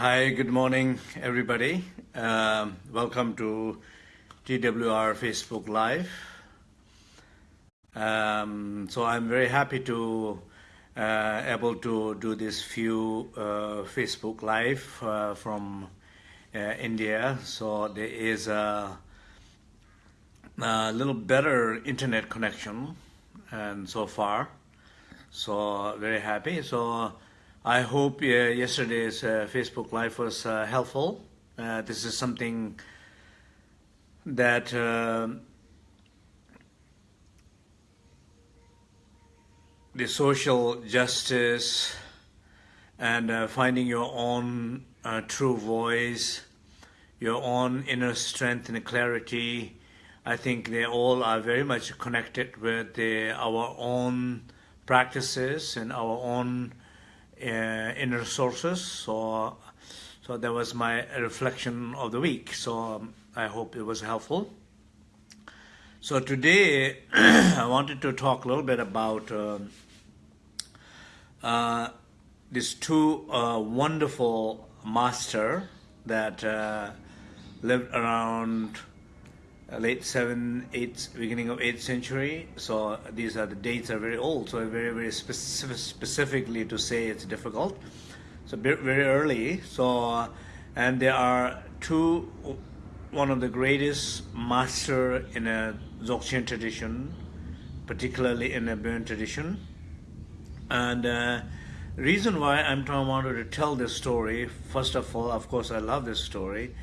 Hi, good morning, everybody. Um, welcome to TWR Facebook Live. Um, so I'm very happy to uh, able to do this few uh, Facebook Live uh, from uh, India. So there is a, a little better internet connection, and so far, so very happy. So. I hope uh, yesterday's uh, Facebook Live was uh, helpful. Uh, this is something that uh, the social justice and uh, finding your own true voice, your own inner strength and clarity, I think they all are very much connected with the, our own practices and our own uh, inner sources. So, so that was my reflection of the week. So um, I hope it was helpful. So today I wanted to talk a little bit about uh, uh, these two uh, wonderful master that uh, lived around late 7th, 8th, beginning of 8th century. So these are the dates are very old, so very, very specific, specifically to say it's difficult. So very early. So, and there are two, one of the greatest master in a Dzogchen tradition, particularly in a Bön tradition. And uh, reason why I'm trying wanted to tell this story, first of all, of course, I love this story.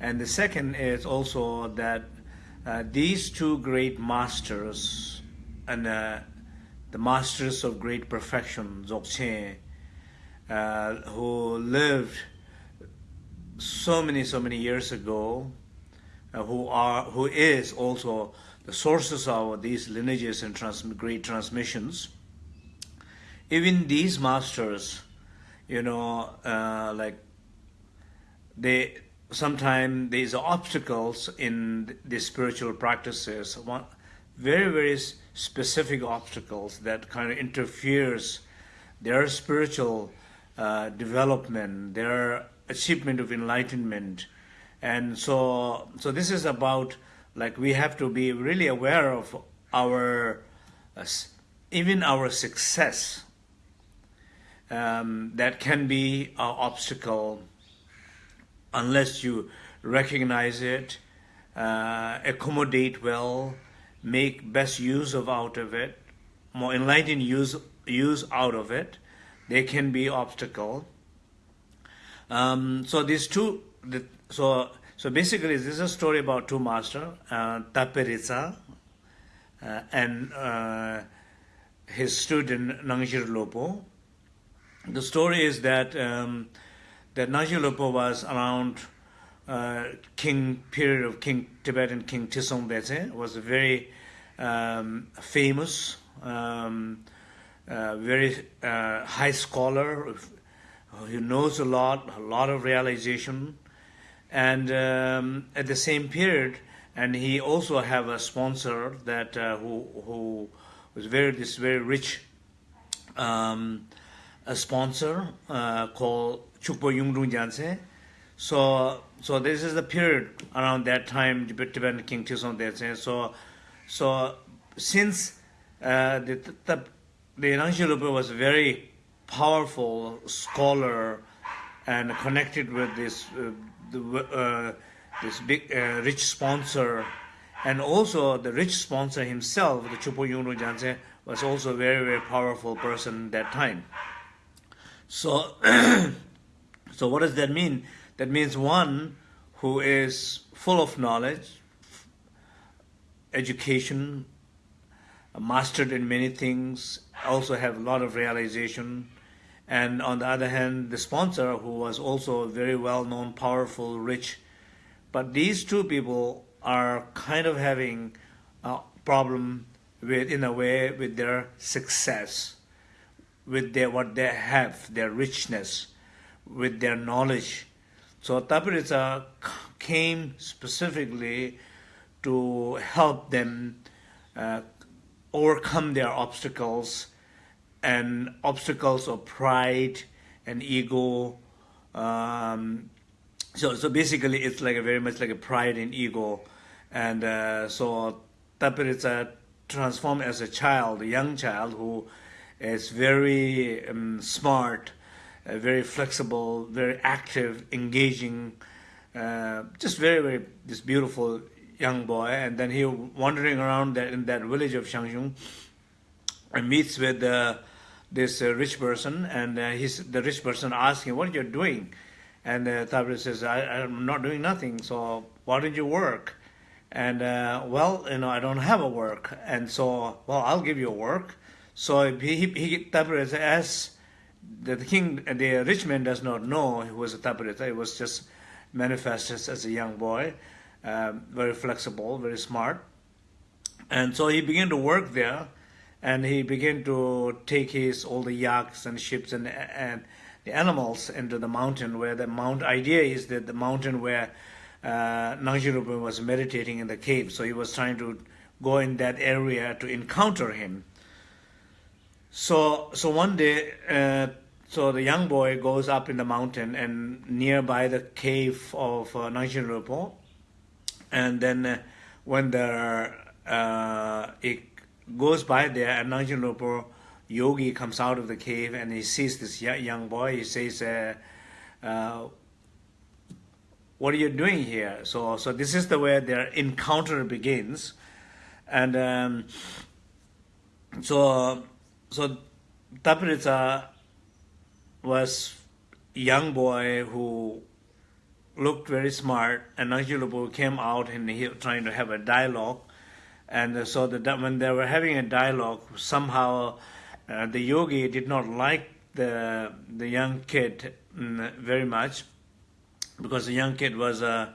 And the second is also that uh, these two great masters and uh, the masters of great perfection, Dzogchen, uh, who lived so many, so many years ago, uh, who are, who is also the sources of these lineages and trans great transmissions. Even these masters, you know, uh, like they sometimes there's obstacles in the spiritual practices, one, very, very specific obstacles that kind of interferes their spiritual uh, development, their achievement of enlightenment. And so, so this is about, like, we have to be really aware of our, uh, even our success um, that can be an obstacle unless you recognize it, uh, accommodate well, make best use of out of it, more enlightened use use out of it, there can be obstacle. Um, so these two, the, so so basically this is a story about two master, uh, uh, and uh, his student Nangzher Lopo. The story is that um, that Najilupo was around uh, King period of King Tibetan King Trisong Detsen was a very um, famous, um, uh, very uh, high scholar who knows a lot, a lot of realization, and um, at the same period, and he also have a sponsor that uh, who who was very this very rich um, a sponsor uh, called Chukpo Yungdrung. So, so this is the period around that time Tibetan King Trisong Detsen. So, so since uh, the the, the Nangzher was a very powerful scholar and connected with this uh, the, uh, this big uh, rich sponsor, and also the rich sponsor himself, the Chupo Janse, was also a very very powerful person that time. So. So what does that mean? That means one who is full of knowledge, education, mastered in many things, also have a lot of realization. And on the other hand, the sponsor who was also very well known, powerful, rich. But these two people are kind of having a problem with, in a way, with their success, with their, what they have, their richness with their knowledge. So Tapihritsa came specifically to help them uh, overcome their obstacles and obstacles of pride and ego Um, so so basically, it's like a very much like a pride and ego, and uh, so Tapirita transformed as a child, a young child who is very um, smart, uh, very flexible, very active, engaging, uh, just very very this beautiful young boy. And then he wandering around that in that village of Zhang Zhung, and meets with uh, this uh, rich person, and uh, the rich person asking, "What are you doing?" And uh, Tabri says, I, "I'm not doing nothing. So why don't you work?" And uh, well, you know, I don't have a work, and so well, I'll give you a work. So he he Tabri as the king, the rich man does not know he was a Tabrita. He was just manifested as a young boy, um, very flexible, very smart, and so he began to work there and he began to take his all the yaks and ships and and the animals into the mountain where the mount idea is that the mountain where uh, was meditating in the cave. So he was trying to go in that area to encounter him. So so one day, uh, so the young boy goes up in the mountain and nearby the cave of uh, Nangjirupa, and then uh, when the uh, it goes by there, and Nangzher Lopo yogi comes out of the cave and he sees this young boy. He says, uh, uh, "What are you doing here?" So, so this is the way their encounter begins, and um, so, so Tapihritsa was young boy who looked very smart, and Nangzher came out and he was trying to have a dialogue. And so the, when they were having a dialogue, somehow uh, the yogi did not like the the young kid mm, very much because the young kid was uh,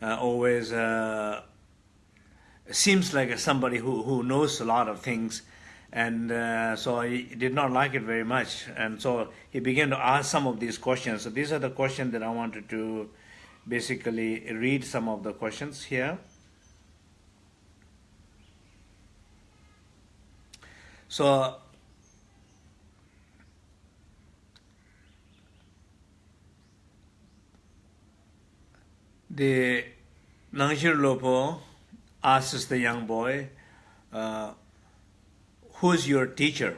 uh, always uh, seems like somebody who, who knows a lot of things and uh, so he did not like it very much. And so he began to ask some of these questions. So these are the questions that i wanted to basically read some of the questions here. So the Nangzher Lopo asks the young boy, uh, who's your teacher?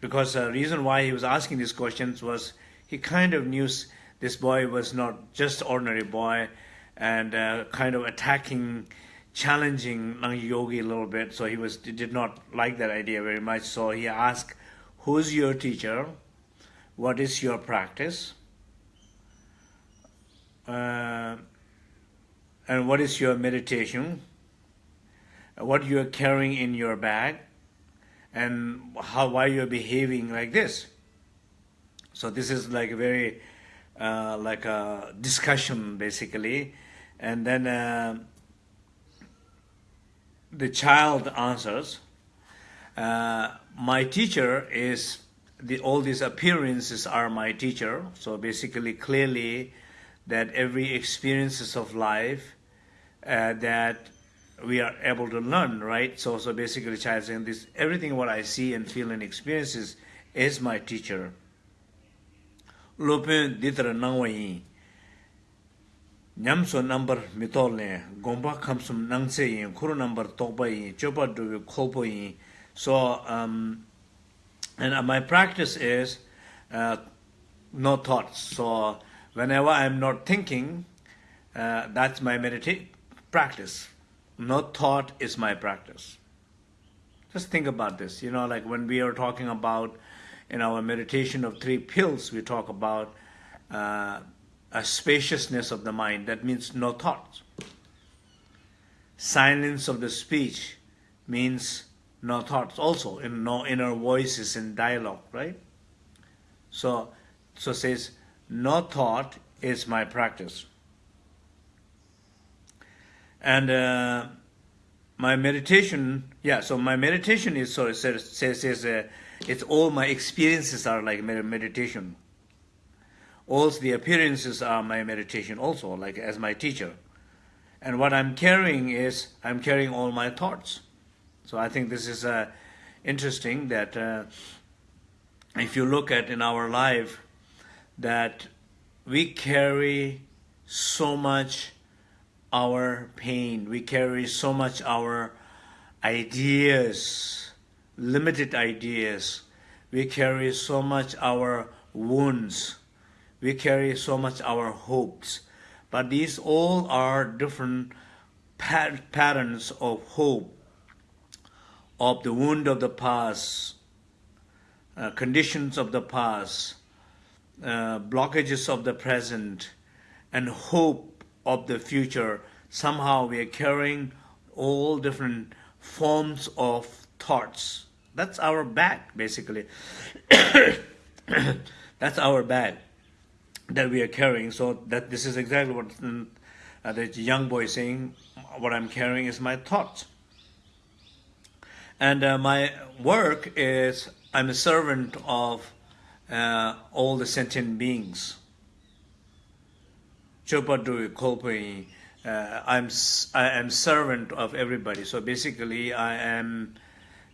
Because the reason why he was asking these questions was he kind of knew this boy was not just ordinary boy and uh, kind of attacking challenging yogi a little bit, so he was did not like that idea very much. So he asked, "Who's your teacher? What is your practice? Uh, and what is your meditation? What you are carrying in your bag, and how why you are behaving like this?" So this is like a very uh, like a discussion basically, and then. Uh, the child answers, uh, my teacher is, the, all these appearances are my teacher. So basically, clearly, that every experiences of life uh, that we are able to learn, right? So, so basically, child saying this, everything what I see and feel and experiences is my teacher. Lopin ditra nangwa yin. Nyamso number mitol ne, gomba kamsum nangse yin, kuru number tokpa yin, chopa duvi kolpo yin. So, um, and uh, my practice is uh, no thoughts. So, whenever I'm not thinking, uh, that's my meditation practice. No thought is my practice just think about this you know like when we are talking about in our meditation of three pills we talk about uh, a spaciousness of the mind. That means no thoughts. Silence of the speech means no thoughts also, in no inner voices in dialogue, right? So, so says, no thought is my practice. And uh, my meditation, yeah, so my meditation is, so it says, says, uh, it's all my experiences are like meditation. Also the appearances are my meditation also like as my teacher. And what i'm carrying is i'm carrying all my thoughts. So i think this is uh, interesting that uh, if you look at in our life that we carry so much our pain, we carry so much our ideas, limited ideas, we carry so much our wounds, we carry so much our hopes. But these all are different pat- patterns of hope, of the wound of the past, uh, conditions of the past, uh, blockages of the present, and hope of the future. Somehow we are carrying all different forms of thoughts. That's our bag, basically. That's our bag that we are carrying. So that this is exactly what uh, the young boy is saying. What I'm carrying is my thoughts. And uh, my work is I'm a servant of uh, all the sentient beings. Chopadu Kolpui, uh, I'm I am servant of everybody. So basically, I am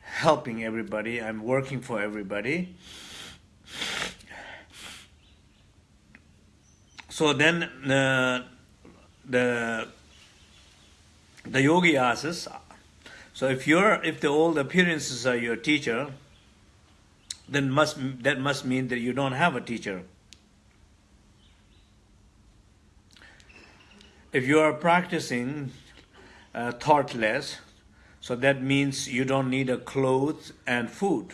helping everybody. I'm working for everybody. So then uh, the the yogi asks, so if you're if the old appearances are your teacher, then must that must mean that you don't have a teacher. If you are practicing uh, thoughtless, so that means you don't need a clothes and food.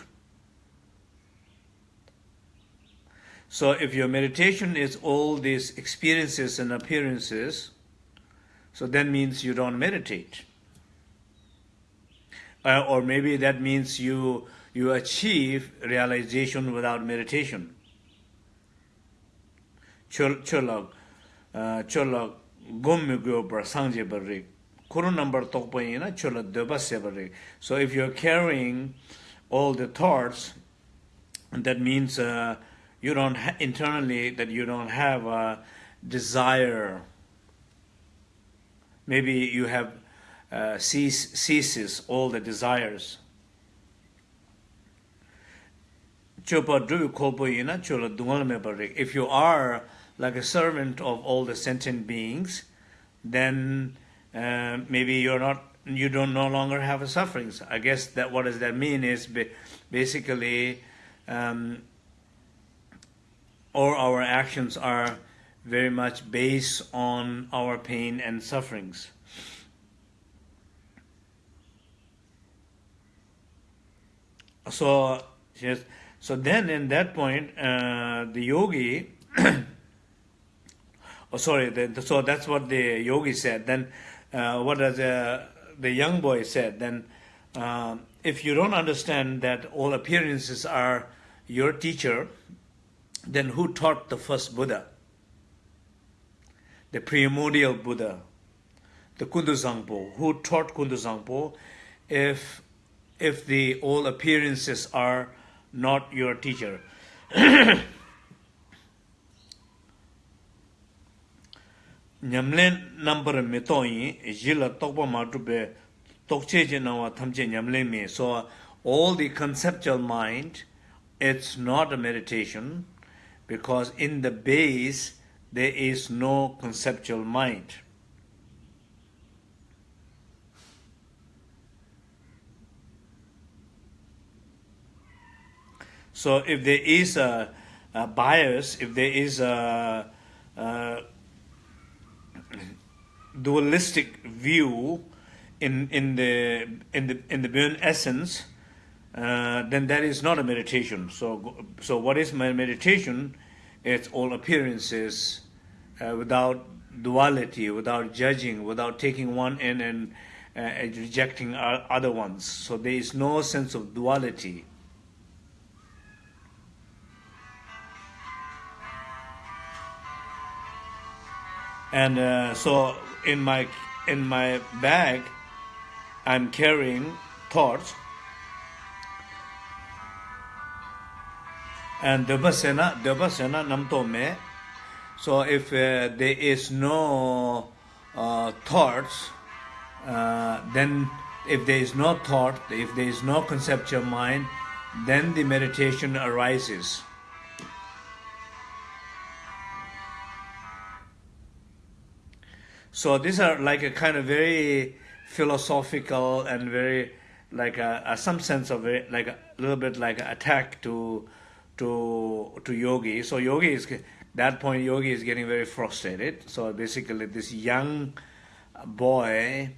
So if your meditation is all these experiences and appearances, so that means you don't meditate. Uh, or maybe that means you you achieve realization without meditation. Cholak, gom mi go bar sang je bar ri. Kuru number tok pa yin na chola de ba se bar ri. So if you're carrying all the thoughts that means uh, you don't internally that you don't have a desire. Maybe you have uh, cease, ceases all the desires. Chopa do ko pa yin na chola dungal me bar ri. If you are like a servant of all the sentient beings, then uh, maybe you're not, you don't no longer have a sufferings. I guess that what does that mean is basically, um, all our actions are very much based on our pain and sufferings. So, yes, so then in that point, uh, the yogi, oh sorry, the, so that's what the yogi said. Then uh, what does the, the young boy said? Then um, if you don't understand that all appearances are your teacher, then who taught the first Buddha? The primordial Buddha, the Kuntu Zangpo. Who taught Kuntu Zangpo? If if the all appearances are not your teacher. 냠렌 넘버 메토이 질 똑바 마드베 똑체제 나와 탐제 냠렌미 so all the conceptual mind it's not a meditation because in the base there is no conceptual mind. So if there is a, a bias if there is a, a dualistic view in in the in the in the burn essence, uh, then that is not a meditation. So so what is my meditation? It's all appearances uh, without duality, without judging, without taking one in and uh, rejecting other ones. So there is no sense of duality. and uh, so in my in my bag i'm carrying thoughts and devasena devasena namto me. So if uh, there is no uh, thoughts uh, then if there is no thought if there is no conceptual mind then the meditation arises So these are like a kind of very philosophical and very like a, a some sense of it, like a little bit like attack to to to yogi. So yogi is that point. Yogi is getting very frustrated. So basically, this young boy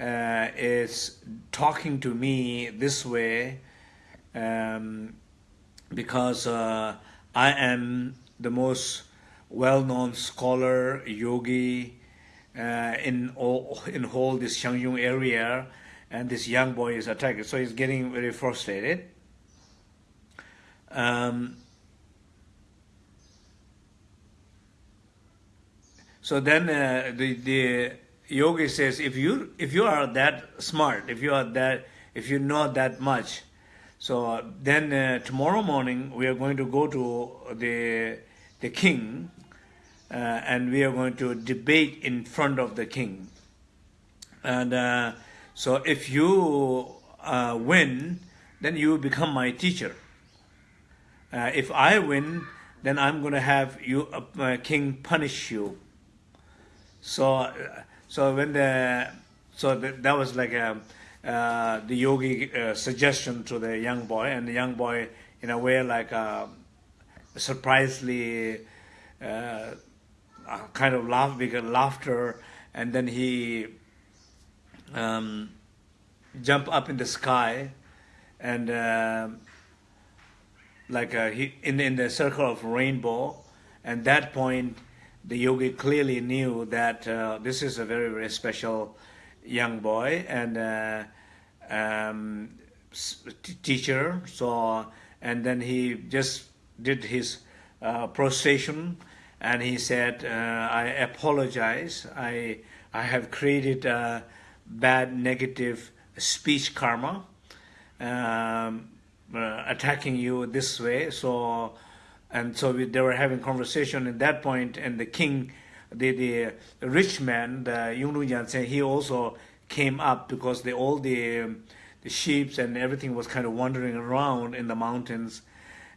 uh, is talking to me this way um, because uh, I am the most well-known scholar yogi uh, in all in whole this Zhang Zhung area, and this young boy is attacked. So he's getting very frustrated. Um, so then uh, the the yogi says, if you if you are that smart, if you are that if you know that much, so then uh, tomorrow morning we are going to go to the the king uh, and we are going to debate in front of the king. And uh, so if you uh, win, then you become my teacher. Uh, if I win, then I'm going to have you, uh, king, punish you. So, uh, so when the, so the, that was like a, the yogi suggestion to the young boy, and the young boy, in a way, like surprisingly uh, kind of laugh, because laughter, and then he um, jump up in the sky, and uh, like uh, he in in the circle of rainbow, and that point, the yogi clearly knew that uh, this is a very very special young boy and uh, um, teacher. So and then he just did his uh, prostration and he said, uh, I apologize. I, I have created a bad negative speech karma, um, uh, attacking you this way. So, and so we, they were having conversation at that point, and the king, the, the rich man, the Yungnu Jansen, he also came up because the, all the, the sheep and everything was kind of wandering around in the mountains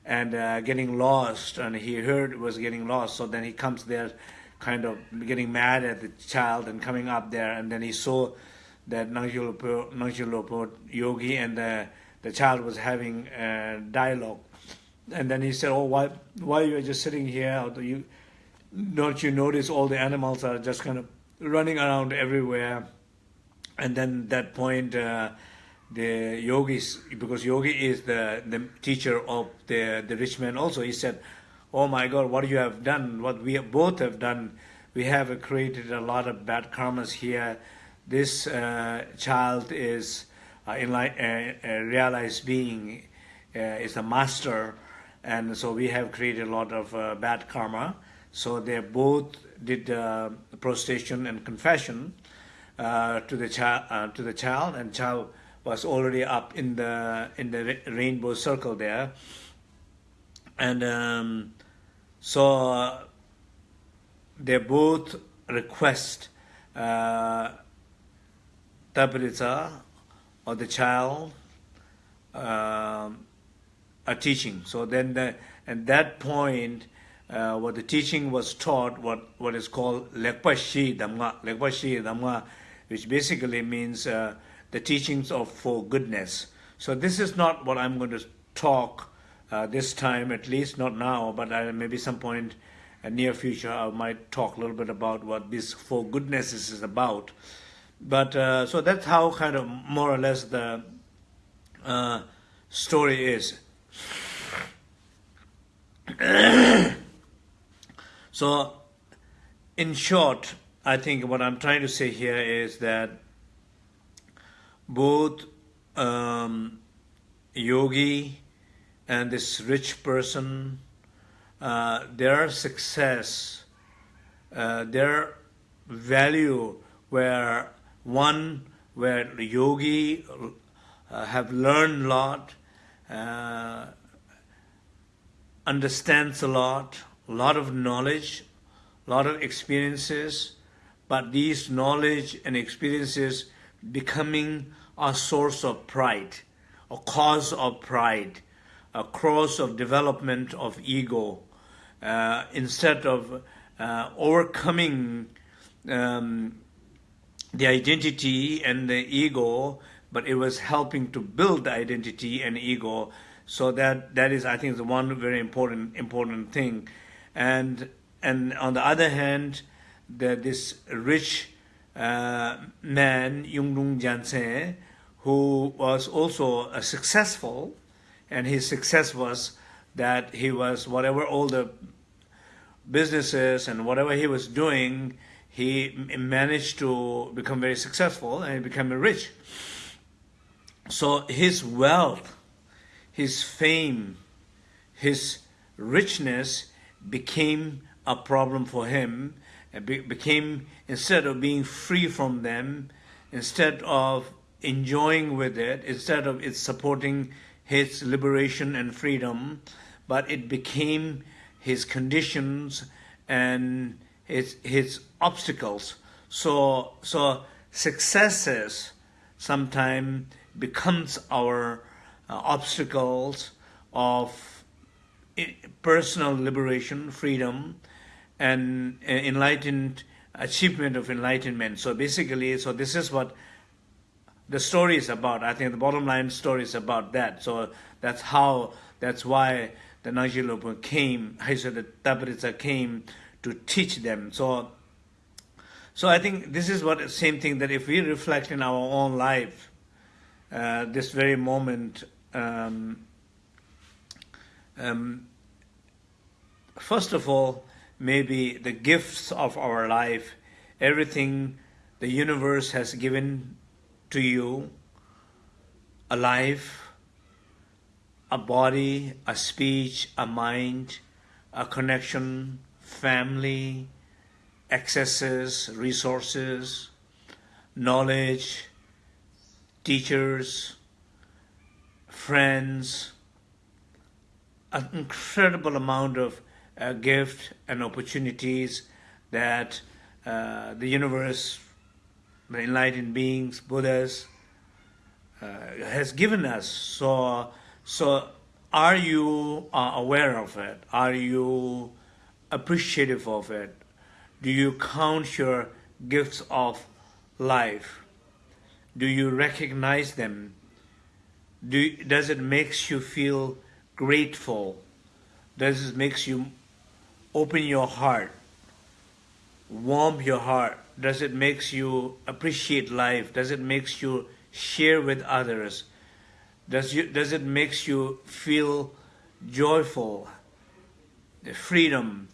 and uh, getting lost and he heard it was getting lost. So then he comes there kind of getting mad at the child and coming up there. And then he saw that Nangshalopo yogi and the, the child was having a dialogue. And then he said oh why why you are just sitting here? Do you don't you notice all the animals are just kind of running around everywhere? And then that point uh, the yogis, because yogi is the, the teacher of the, the rich man also, he said, oh my God, what you have done, what we both have done, we have created a lot of bad karmas here. This uh, child is uh, in like, uh, a realized being, uh, is a master, and so we have created a lot of uh, bad karma. So they both did uh, prostration and confession to the child, to the child, and child was already up in the in the rainbow circle there. And um so uh, they both request uh tabrita or the child um a teaching. So then the at that point uh, what the teaching was taught what what is called lekpa shi damga. Lekpa shi damga which basically means uh, the teachings of for goodness. So this is not what I'm going to talk uh, this time, at least not now, but uh, maybe some point in near future I might talk a little bit about what this for goodness is about. But uh, so that's how kind of more or less the uh, story is. so in short, I think what I'm trying to say here is that both um, yogi and this rich person, uh, their success, uh, their value where one, where yogi uh, have learned a lot, uh, understands a lot, a lot of knowledge, a lot of experiences, but these knowledge and experiences becoming a source of pride, a cause of pride, a cause of development of ego, uh, instead of uh, overcoming um, the identity and the ego, but it was helping to build the identity and ego. So that that is, I think, the one very important important thing. And and on the other hand, the, this rich uh, man, Yungdrung Janse, who was also a successful, and his success was that he was whatever all the businesses and whatever he was doing, he managed to become very successful and become rich. So his wealth, his fame, his richness became a problem for him. Became, instead of being free from them, instead of enjoying with it, instead of it supporting his liberation and freedom, but it became his conditions and his, his obstacles. So, so successes sometimes becomes our uh, obstacles of personal liberation, freedom, and uh, enlightened achievement of enlightenment. So basically, so this is what the story is about. I think the bottom line story is about that. So that's how, that's why the Nangji came, Haisha the Tapihritsa came to teach them. So, so I think this is what same thing that if we reflect in our own life, uh, this very moment, um, um, first of all, maybe the gifts of our life, everything the universe has given to you, a life, a body, a speech, a mind, a connection, family, accesses, resources, knowledge, teachers, friends, an incredible amount of uh, gift and opportunities that uh, the universe, the enlightened beings, Buddhas, uh, has given us. So so are you uh, aware of it? Are you appreciative of it? Do you count your gifts of life? Do you recognize them? Do, does it makes you feel grateful? Does it makes you open your heart, warm your heart? Does it makes you appreciate life? Does it makes you share with others? Does, you, does it makes you feel joyful, freedom?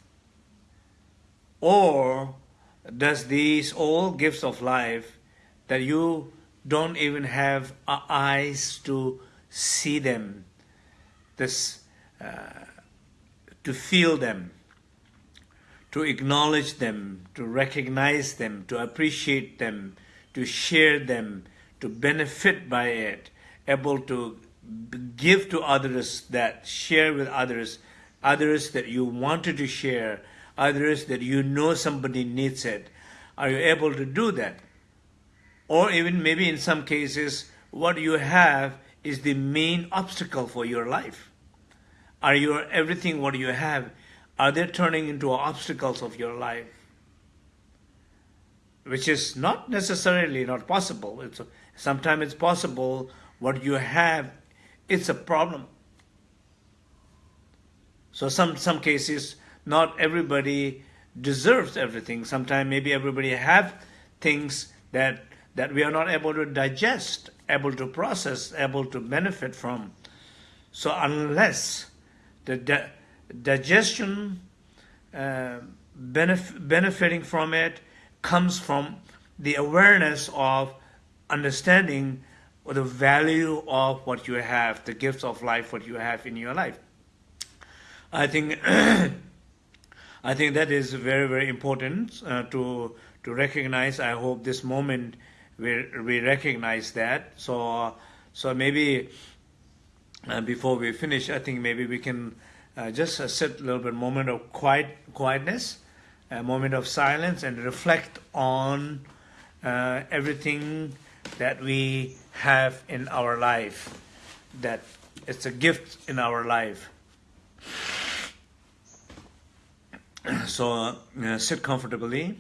Or does these all gifts of life that you don't even have eyes to see them, this, uh, to feel them, to acknowledge them, to recognize them, to appreciate them, to share them, to benefit by it, able to give to others that share with others, others that you wanted to share, others that you know somebody needs it. Are you able to do that? Or even maybe in some cases, what you have is the main obstacle for your life. Are your everything what you have, are they turning into obstacles of your life? Which is not necessarily not possible. It's sometimes it's possible what you have, it's a problem. So some, some cases, not everybody deserves everything. Sometimes maybe everybody have things that, that we are not able to digest, able to process, able to benefit from. So unless the digestion, uh, benef benefiting from it comes from the awareness of understanding the value of what you have, the gifts of life, what you have in your life. I think I think that is very very important uh, to to recognize. I hope this moment we we recognize that. So so maybe uh, before we finish, I think maybe we can uh, just uh, sit a little bit moment of quiet quietness, a moment of silence, and reflect on uh, everything that we have in our life, that it's a gift in our life. So uh, sit comfortably.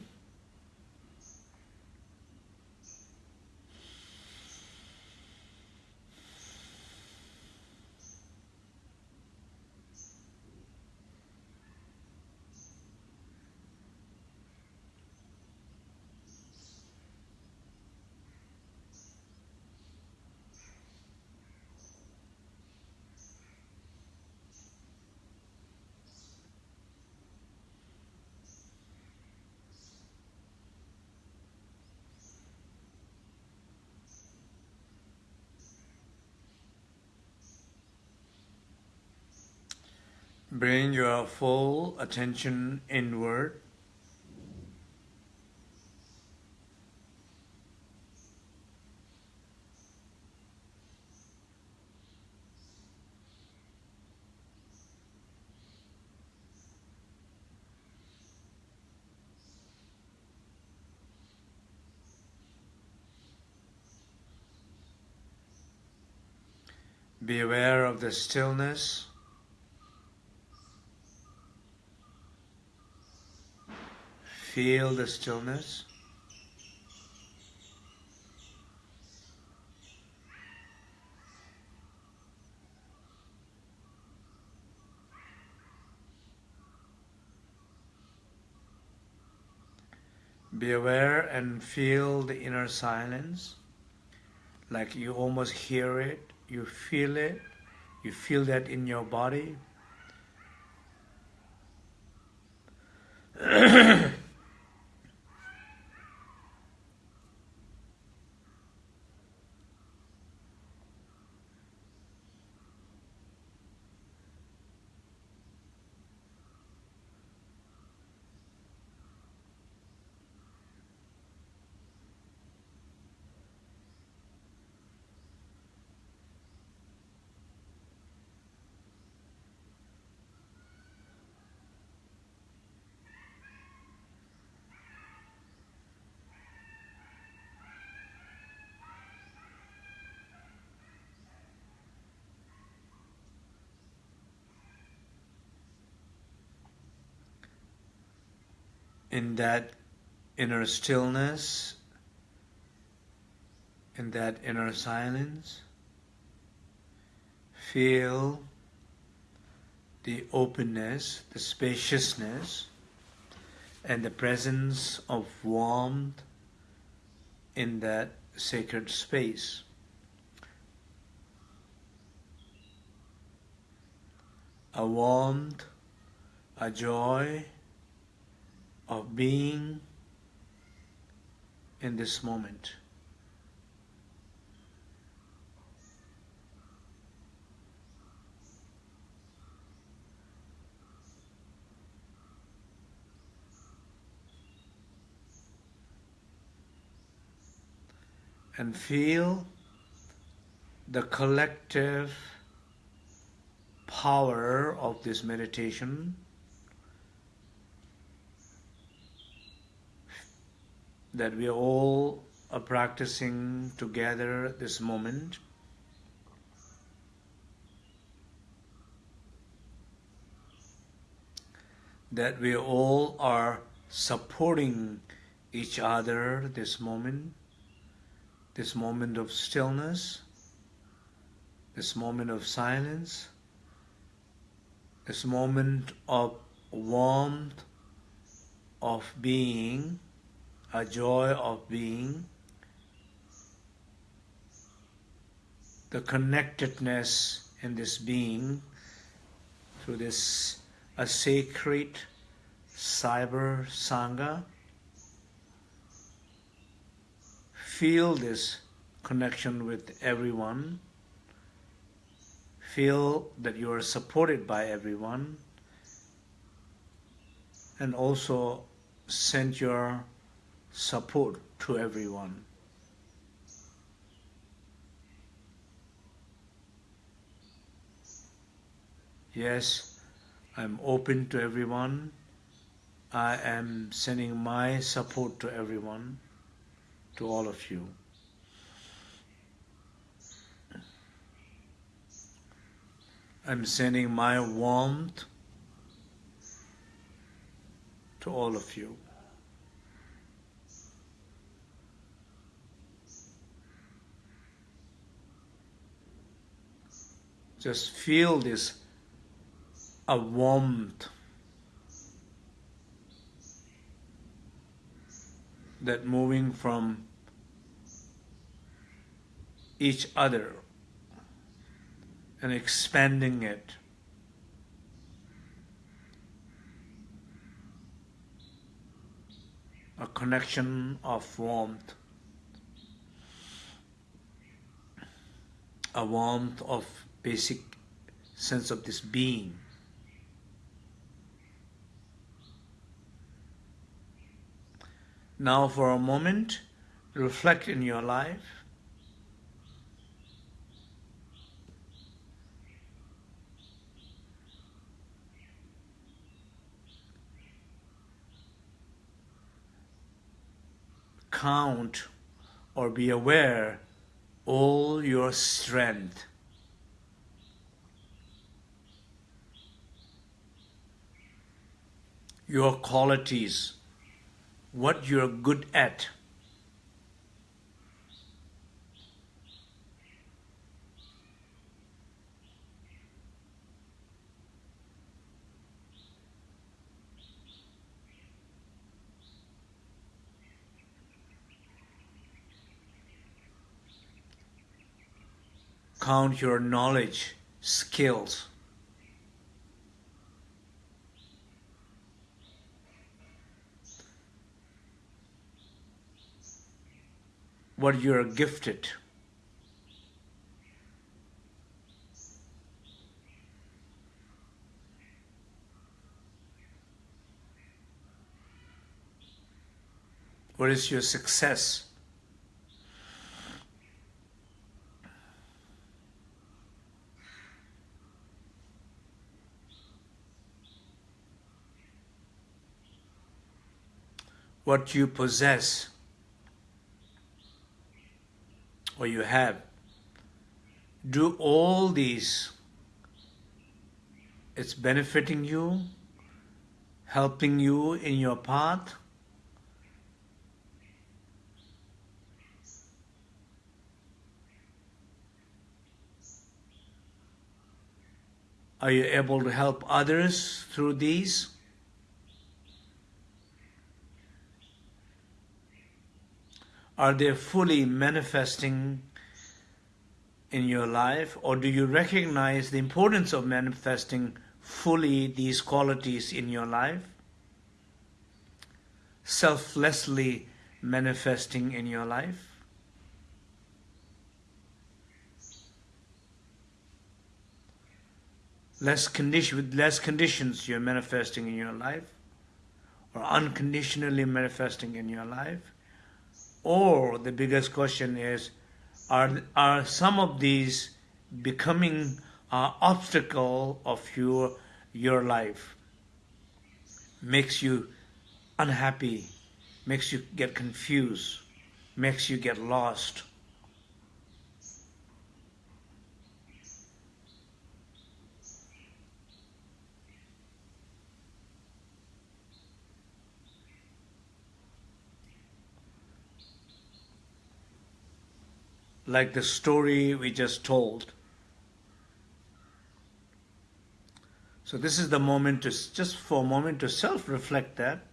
Bring your full attention inward. Be aware of the stillness. Feel the stillness. Be aware and feel the inner silence, like you almost hear it, you feel it, you feel that in your body. in that inner stillness, in that inner silence, feel the openness, the spaciousness, and the presence of warmth in that sacred space. A warmth, a joy, of being in this moment. And feel the collective power of this meditation that we all are practicing together this moment. That we all are supporting each other this moment, this moment of stillness, this moment of silence, this moment of warmth of being a joy of being, the connectedness in this being through this a sacred cyber sangha. Feel this connection with everyone. Feel that you are supported by everyone. And also send your support to everyone. Yes, I'm open to everyone. I am sending my support to everyone, to all of you. I'm sending my warmth to all of you. Just feel this a warmth that moving from each other and expanding it. A connection of warmth, a warmth of basic sense of this being. Now for a moment, reflect in your life. Count or be aware all your strength. Your qualities, what you're good at. Count your knowledge, skills. What you're gifted. What is your success? What you possess or you have. Do all these. It's benefiting you, helping you in your path. Are you able to help others through these? Are they fully manifesting in your life or do you recognize the importance of manifesting fully these qualities in your life? Selflessly manifesting in your life? Less condition, with less conditions you're manifesting in your life or unconditionally manifesting in your life? Or the biggest question is, are, are some of these becoming an obstacle of your, your life? Makes you unhappy, makes you get confused, makes you get lost. Like the story we just told. So this is the moment to just for a moment to self-reflect that.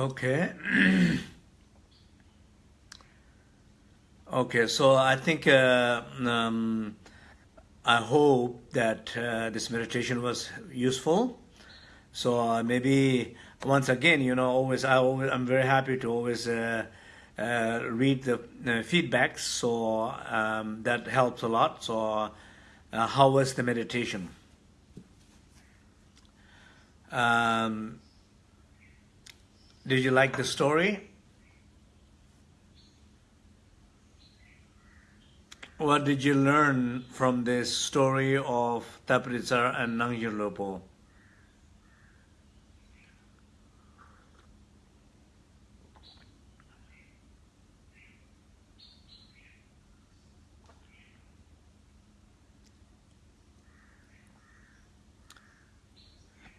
Okay. okay, so I think uh, um, I hope that uh, this meditation was useful. So uh, maybe once again, you know, always I always I'm very happy to always uh, uh, read the feedbacks. So um, that helps a lot. So uh, how was the meditation? Um, did you like the story? What did you learn from this story of Tapihritsa and Nangzher Lopo?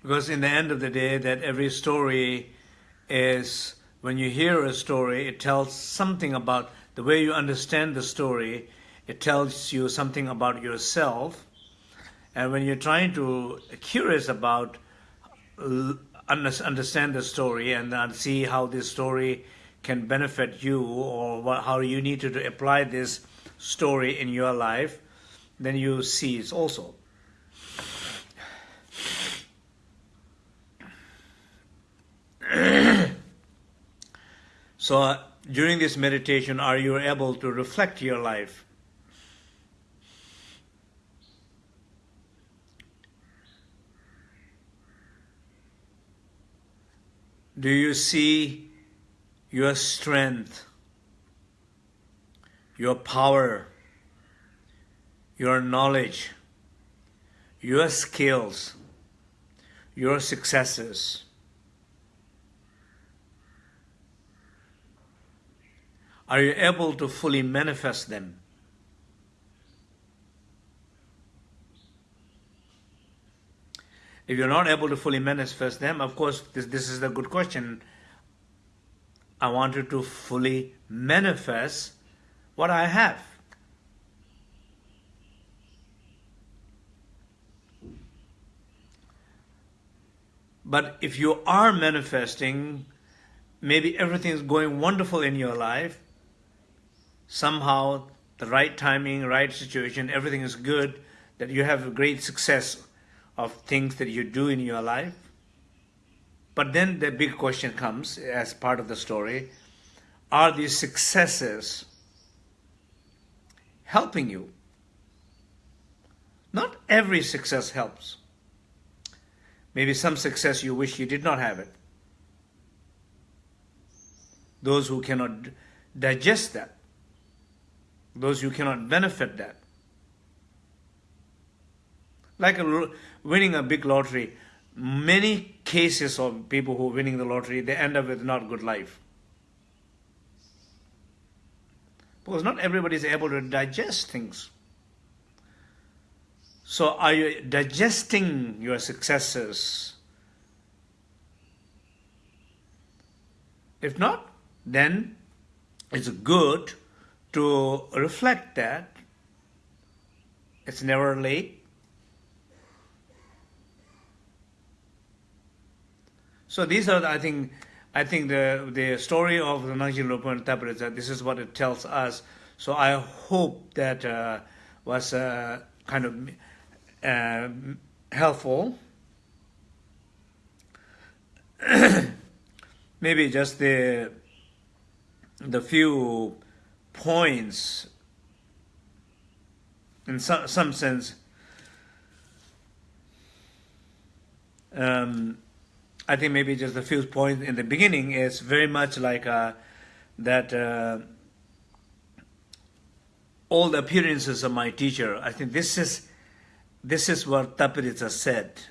Because in the end of the day, that every story is, when you hear a story, it tells something about the way you understand the story. It tells you something about yourself. And when you're trying to, uh, curious about, understand the story and uh, see how this story can benefit you or what, how you need to apply this story in your life, then you see it also. So uh, during this meditation, are you able to reflect your life? Do you see your strength, your power, your knowledge, your skills, your successes? Are you able to fully manifest them? If you're not able to fully manifest them, of course, this, this is a good question. I want you to fully manifest what I have. But if you are manifesting, maybe everything is going wonderful in your life, somehow the right timing, right situation, everything is good, that you have a great success of things that you do in your life. But then the big question comes as part of the story, are these successes helping you? Not every success helps. Maybe some success you wish you did not have it. Those who cannot digest that those who cannot benefit that. Like a, winning a big lottery, many cases of people who are winning the lottery, they end up with not good life. Because not everybody is able to digest things. So are you digesting your successes? If not, then it's a good to reflect that. It's never late. So these are, I think, I think the the story of the Nangzher Lopan Tapihritsa, this is what it tells us. So I hope that uh, was uh, kind of uh, helpful. Maybe just the the few points in some, some sense um, I think maybe just a few points in the beginning is very much like uh, that uh, all the appearances of my teacher. I think this is this is what Tapihritsa said.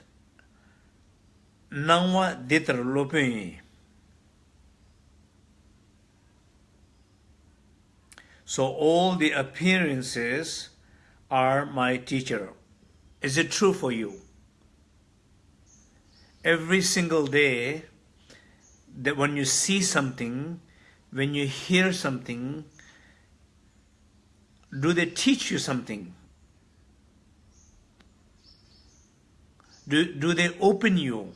Nangwa ditra So all the appearances are my teacher. Is it true for you? Every single day, that when you see something, when you hear something, do they teach you something? Do, do they open you?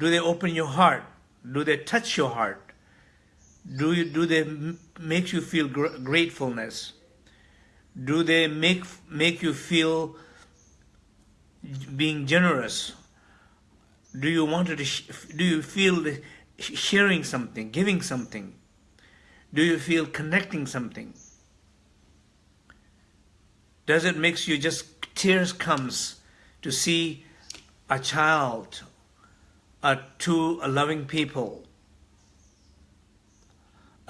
Do they open your heart? Do they touch your heart? Do, you, do they make you feel gr gratefulness? Do they make, make you feel being generous? Do you want to, do you feel sharing something, giving something? Do you feel connecting something? Does it makes you just tears comes to see a child, a two loving people,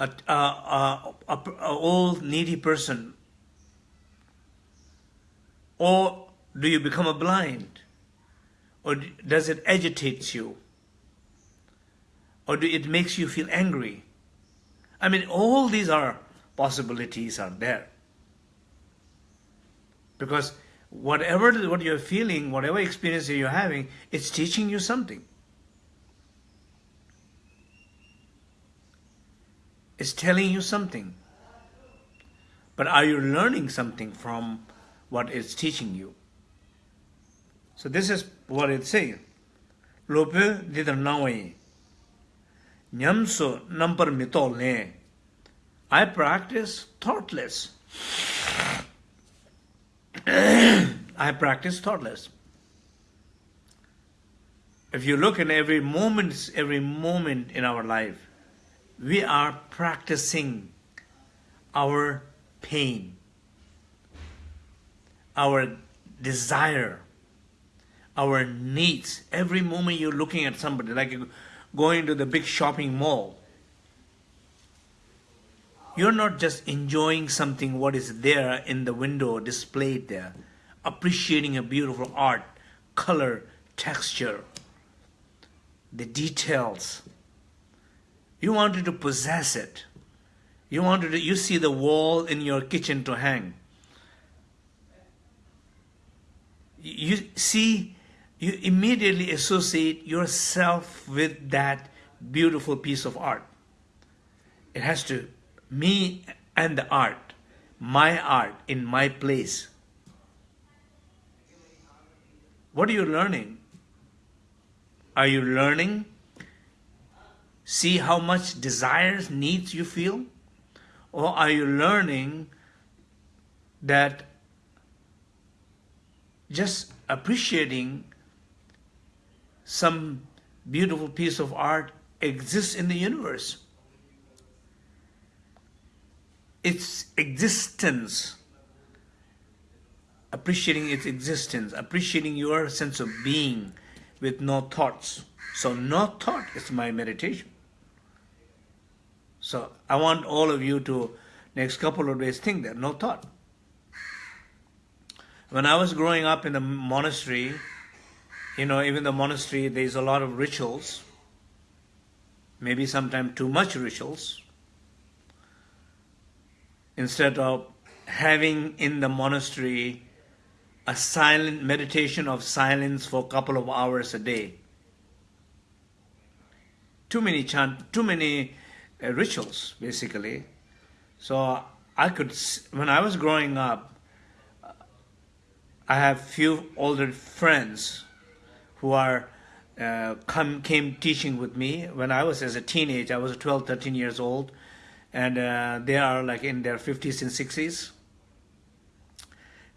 a, a, a, a old needy person? Or do you become a blind? Or does it agitate you? Or do it makes you feel angry? I mean, all these are possibilities are there. Because whatever what you're feeling, whatever experience you're having, it's teaching you something. It's telling you something. But are you learning something from what it's teaching you? So this is what it's saying. Lope didar nawai. Nyamso number mitol ne. I practice thoughtless. I practice thoughtless. If you look in every moment, every moment in our life, we are practicing our pain, our desire, our needs. Every moment you're looking at somebody, like going to the big shopping mall, you're not just enjoying something what is there in the window displayed there, appreciating a beautiful art, color, texture, the details. You wanted to possess it. You wanted to, you see the wall in your kitchen to hang. You see, you immediately associate yourself with that beautiful piece of art. It has to me and the art, my art in my place. What are you learning? Are you learning? See how much desires, needs you feel? Or are you learning that just appreciating some beautiful piece of art exists in the universe? its existence, appreciating its existence, appreciating your sense of being with no thoughts. So no thought is my meditation. So I want all of you to next couple of days think that, no thought. When I was growing up in the monastery, you know, even the monastery, there's a lot of rituals, maybe sometimes too much rituals, instead of having in the monastery a silent meditation of silence for a couple of hours a day. Too many chant, too many rituals, basically. So I could, when I was growing up, I have few older friends who are uh, come came teaching with me when I was as a teenage. I was 12, 13 years old and uh, they are like in their 50s and 60s.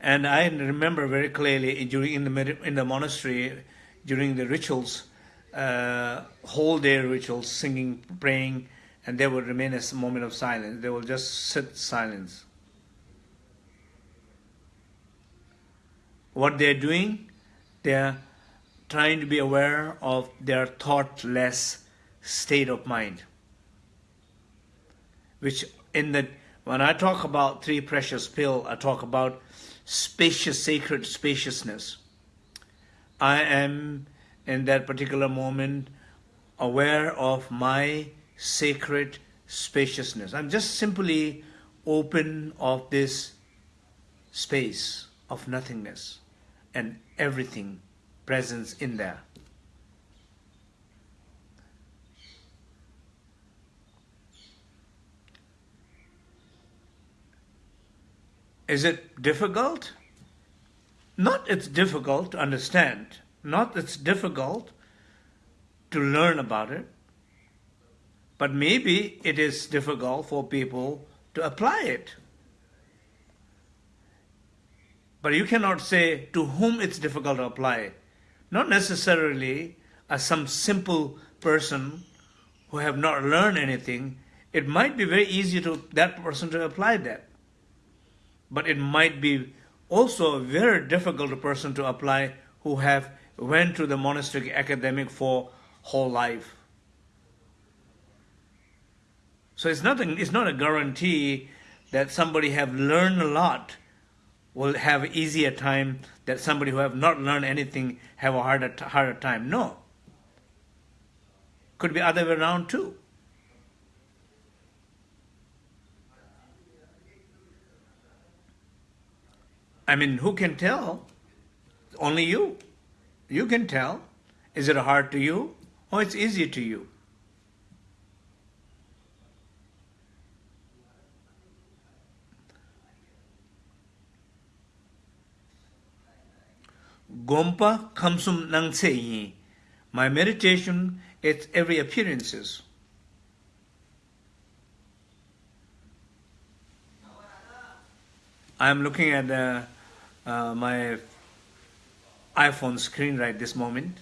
And I remember very clearly during in the in the monastery during the rituals, uh, whole day rituals, singing, praying, and they will remain a moment of silence. They will just sit silence. What they're doing, they're trying to be aware of their thoughtless state of mind which in the when I talk about three precious pill, I talk about spacious, sacred spaciousness. I am in that particular moment aware of my sacred spaciousness. I'm just simply open of this space of nothingness and everything presence in there. Is it difficult? Not it's difficult to understand, not it's difficult to learn about it, but maybe it is difficult for people to apply it. But you cannot say to whom it's difficult to apply. Not necessarily as some simple person who have not learned anything, it might be very easy to that person to apply that but it might be also a very difficult person to apply who have went to the monastic academic for whole life. So it's nothing, it's not a guarantee that somebody have learned a lot will have easier time that somebody who have not learned anything have a harder, harder time. No. Could be other way around too. I mean, who can tell? Only you. You can tell. Is it hard to you or it's easy to you? Gompa kamsum nang seyi. My meditation at every appearances. I'm looking at uh, uh, my iPhone screen right this moment.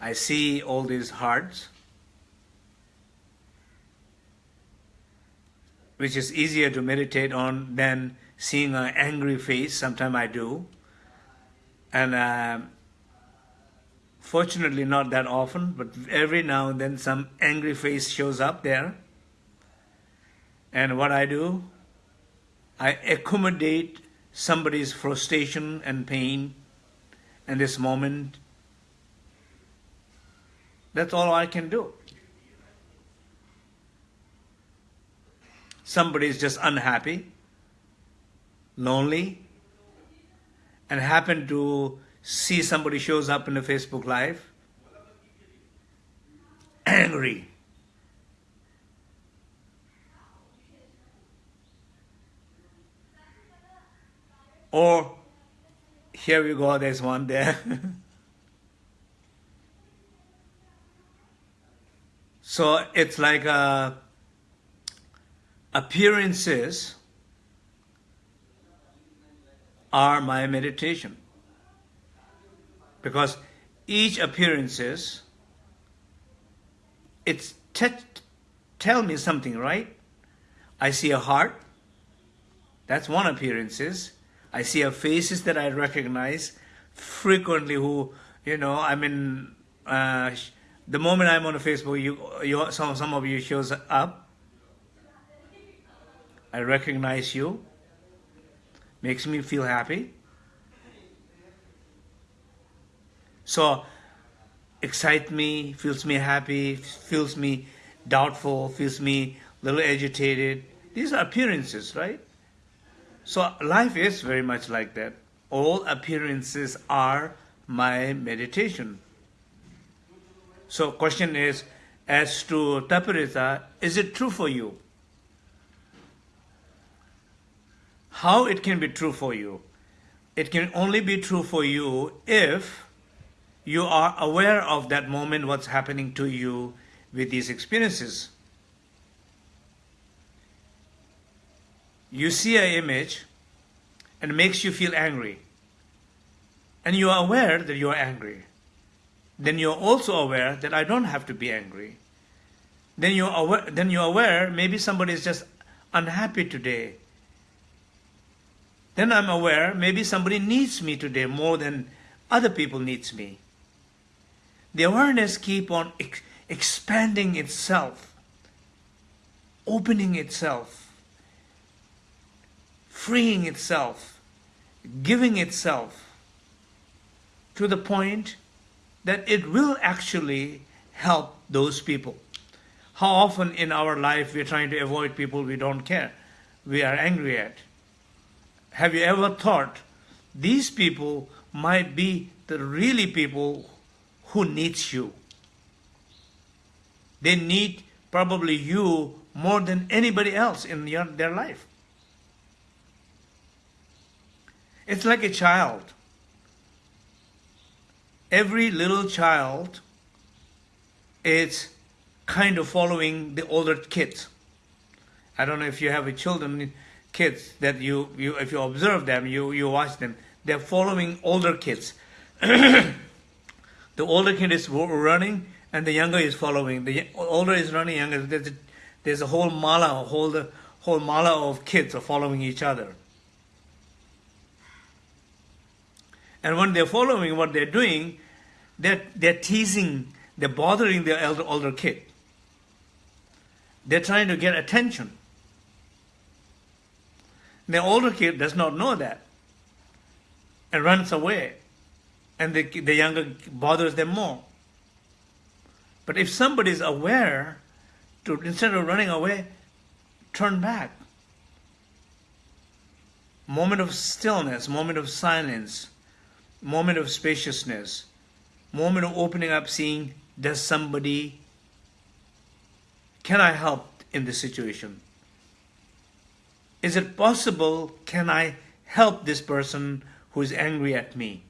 I see all these hearts, which is easier to meditate on than seeing an angry face. Sometimes I do. And uh, fortunately, not that often, but every now and then some angry face shows up there. And what I do, I accommodate somebody's frustration and pain in this moment. That's all I can do. Somebody is just unhappy, lonely, and happen to see somebody shows up in a Facebook Live, angry, Or here we go, there's one there. so it's like uh, appearances are my meditation. Because each appearances, it's tell me something, right? I see a heart, that's one appearances. I see a faces that I recognize frequently who, you know, I mean, uh, the moment I'm on Facebook, you, you, some, some of you shows up. I recognize you. Makes me feel happy. So, excite me, feels me happy, feels me doubtful, feels me a little agitated. These are appearances, right? So life is very much like that. All appearances are my meditation. So question is, as to Tapihritsa, is it true for you? How it can be true for you? It can only be true for you if you are aware of that moment, what's happening to you with these experiences. you see an image and it makes you feel angry, and you are aware that you are angry, then you're also aware that I don't have to be angry. Then you're aware, then you're aware maybe somebody is just unhappy today. Then I'm aware maybe somebody needs me today more than other people needs me. The awareness keep on ex expanding itself, opening itself freeing itself, giving itself to the point that it will actually help those people. How often in our life we're trying to avoid people we don't care, we are angry at. Have you ever thought these people might be the really people who needs you? They need probably you more than anybody else in your, their life. It's like a child. Every little child is kind of following the older kids. I don't know if you have a children, kids that you, you if you observe them, you, you watch them, they're following older kids. the older kid is running and the younger is following. The older is running, younger. There's a, there's a whole mala, a whole, the whole mala of kids are following each other. And when they're following what they're doing, they're, they're teasing, they're bothering their elder, older kid. They're trying to get attention. The older kid does not know that and runs away. And the, the younger bothers them more. But if somebody is aware to, instead of running away, turn back. moment of stillness, moment of silence, moment of spaciousness, moment of opening up, seeing does somebody, can I help in this situation? Is it possible, can I help this person who is angry at me?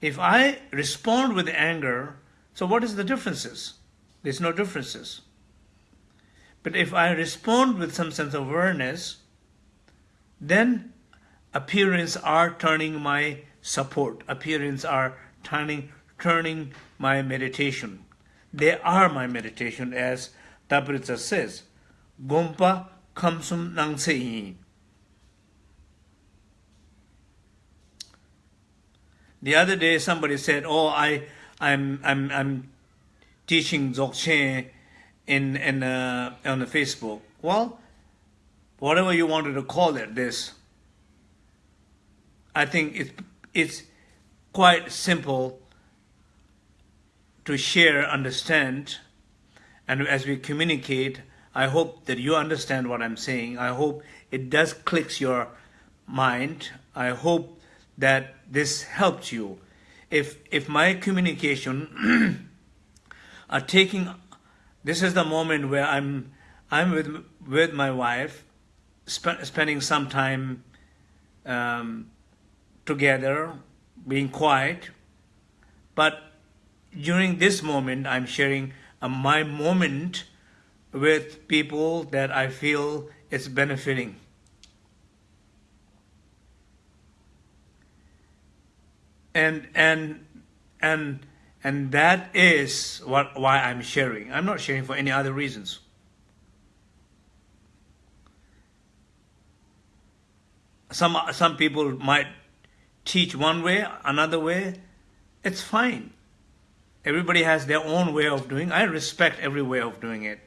If I respond with anger, so what is the differences? There's no differences. But if I respond with some sense of awareness, then appearance are turning my support. Appearance are turning turning my meditation. They are my meditation, as Tapihritsa says. Gompa kamsum nang The other day, somebody said, "Oh, I, I'm, I'm, I'm teaching Dzogchen in, in uh, on the Facebook." Well, whatever you wanted to call it, this. I think it's it's quite simple to share, understand, and as we communicate, I hope that you understand what I'm saying. I hope it does clicks your mind. I hope that this helps you. If if my communication are taking, this is the moment where I'm I'm with with my wife, sp spending some time um, together, being quiet. But during this moment, I'm sharing my moment with people that I feel is benefiting. and and and and that is what why I'm sharing. I'm not sharing for any other reasons. Some some people might teach one way, another way. It's fine. Everybody has their own way of doing. I respect every way of doing it.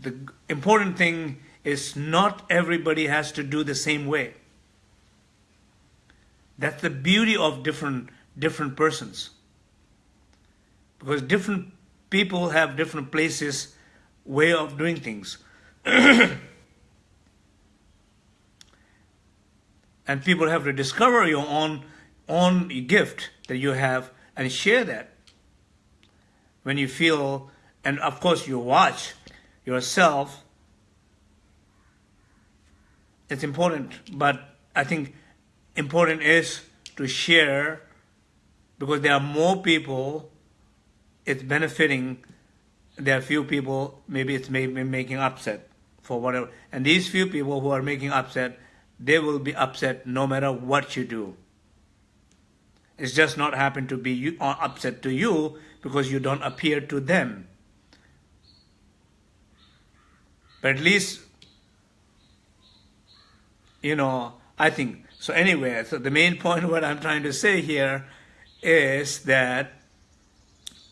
The important thing is not everybody has to do the same way. That's the beauty of different different persons. Because different people have different places, way of doing things. and people have to discover your own own gift that you have and share that. When you feel, and of course you watch yourself it's important, but I think important is to share because there are more people it's benefiting there are few people maybe it's maybe making upset for whatever and these few people who are making upset they will be upset no matter what you do it's just not happen to be you, uh, upset to you because you don't appear to them but at least you know, I think, so anyway, so the main point what I'm trying to say here is that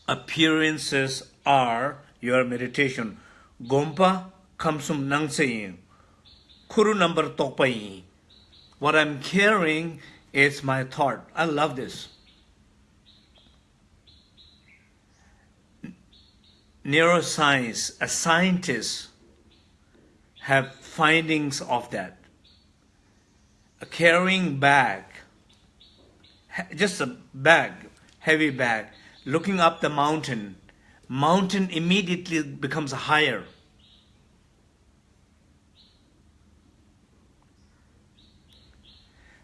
appearances are your meditation. Gompa kamsum nang saying. Kuru number tokpai. What I'm carrying is my thought. I love this. Neuroscience, a scientist have findings of that a carrying bag, just a bag, heavy bag, looking up the mountain, mountain immediately becomes higher.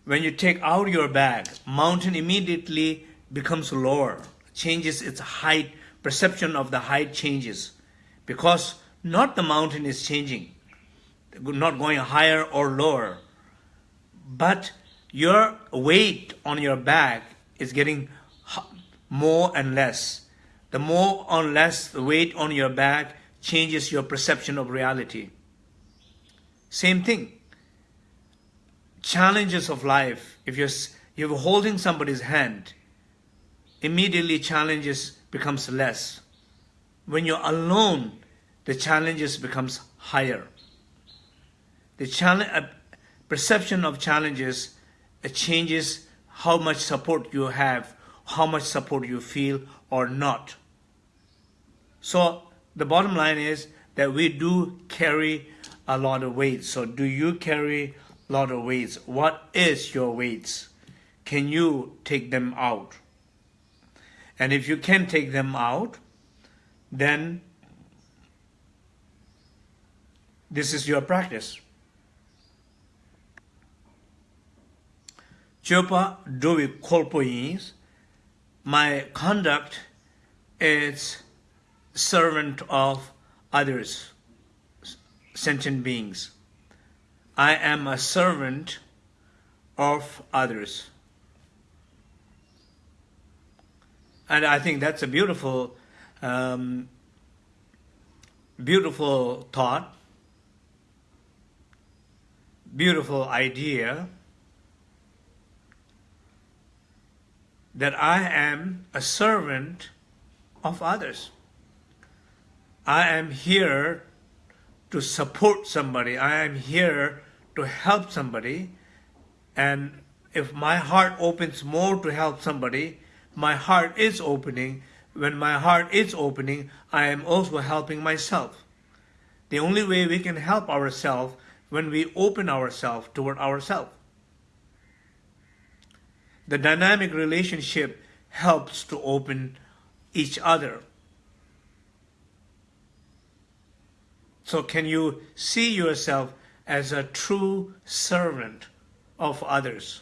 When you take out your bag, mountain immediately becomes lower, changes its height, perception of the height changes because not the mountain is changing, not going higher or lower but your weight on your back is getting more and less. The more or less the weight on your back changes your perception of reality. Same thing. Challenges of life. If you're, you're holding somebody's hand, immediately challenges becomes less. When you're alone, the challenges becomes higher. The challenge, uh, perception of challenges uh, changes how much support you have, how much support you feel or not. So the bottom line is that we do carry a lot of weight. So do you carry lot of weights? What is your weights? Can you take them out? And if you can take them out, then this is your practice. Chopa dovi kolpo my conduct is servant of others, sentient beings. I am a servant of others. And I think that's a beautiful, um, beautiful thought, beautiful idea that I am a servant of others. I am here to support somebody. I am here to help somebody. And if my heart opens more to help somebody, my heart is opening. When my heart is opening, I am also helping myself. The only way we can help ourselves when we open ourselves toward ourselves. The dynamic relationship helps to open each other. So can you see yourself as a true servant of others?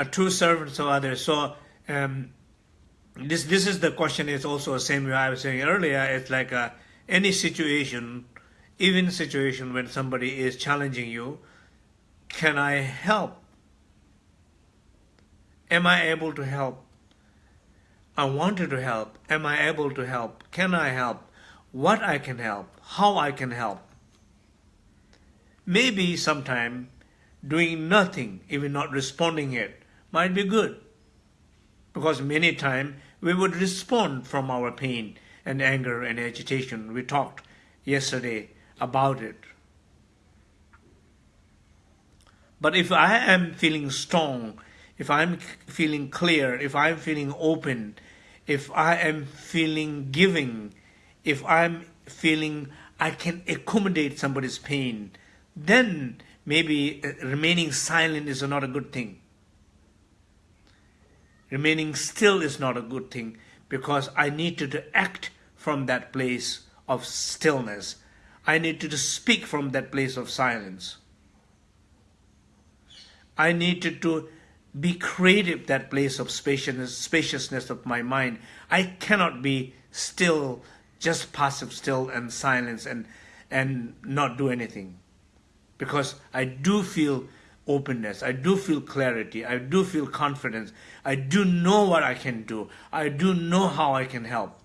A true servant of others. So um, this this is the question is also the same way I was saying earlier. It's like a, any situation, even situation when somebody is challenging you, can I help? Am I able to help? I wanted to help. Am I able to help? Can I help? What I can help? How I can help? Maybe sometime doing nothing, even not responding it, might be good. Because many times we would respond from our pain and anger and agitation. We talked yesterday about it. But if I am feeling strong, if I'm feeling clear, if I'm feeling open, if I am feeling giving, if I'm feeling I can accommodate somebody's pain, then maybe uh, remaining silent is not a good thing. Remaining still is not a good thing because I need to, act from that place of stillness. I need to, to speak from that place of silence. I needed to be creative, that place of spaciousness, spaciousness of my mind. I cannot be still, just passive still and silence and, and not do anything. Because I do feel openness. I do feel clarity. I do feel confidence. I do know what I can do. I do know how I can help,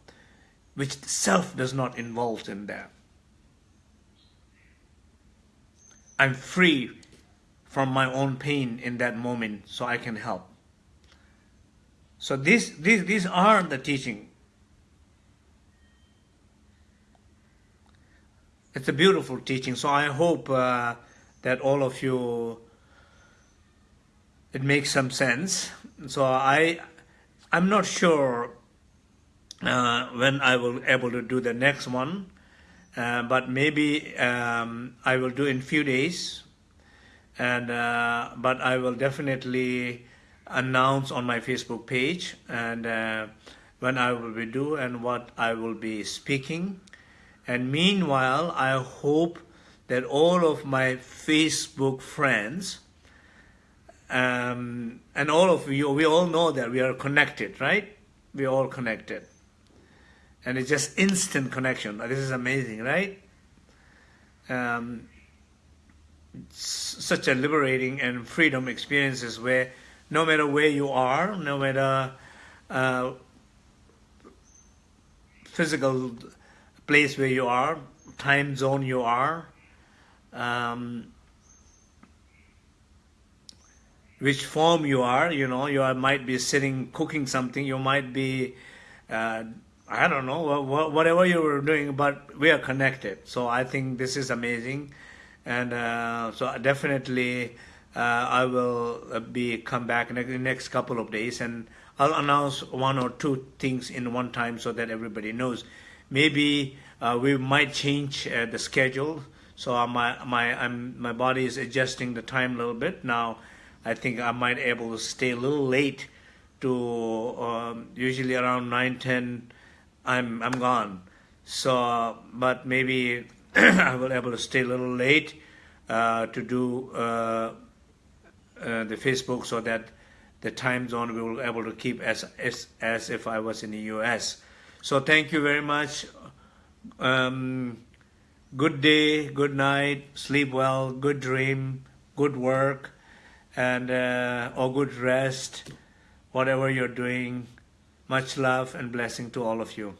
which self does not involve in there. I'm free from my own pain in that moment so I can help. So these, these, these are the teaching. It's a beautiful teaching. So I hope uh, that all of you it makes some sense. So I, I'm not sure uh, when I will able to do the next one, uh, but maybe um, I will do in few days. And uh, but I will definitely announce on my Facebook page and uh, when I will be do and what I will be speaking. And meanwhile, I hope that all of my Facebook friends um, and all of you, we all know that we are connected, right? We are all connected. And it's just instant connection. This is amazing, right? Um, such a liberating and freedom experiences where no matter where you are, no matter uh, physical place where you are, time zone you are, um, which form you are, you know, you are, might be sitting cooking something, you might be, uh, I don't know wha- wha- whatever you were doing, but we are connected. So I think this is amazing, and uh, so definitely uh, I will uh, be come back in the next couple of days, and I'll announce one or two things in one time so that everybody knows. Maybe uh, we might change uh, the schedule. So my my I'm, my body is adjusting the time a little bit now. I think I might able to stay a little late to um, usually around 9 10 I'm I'm gone so but maybe I will able to stay a little late uh, to do uh, uh, the Facebook so that the time zone we will able to keep as, as as if I was in the US so thank you very much um, good day good night sleep well good dream good work and uh, or good rest whatever you're doing. Much love and blessing to all of you.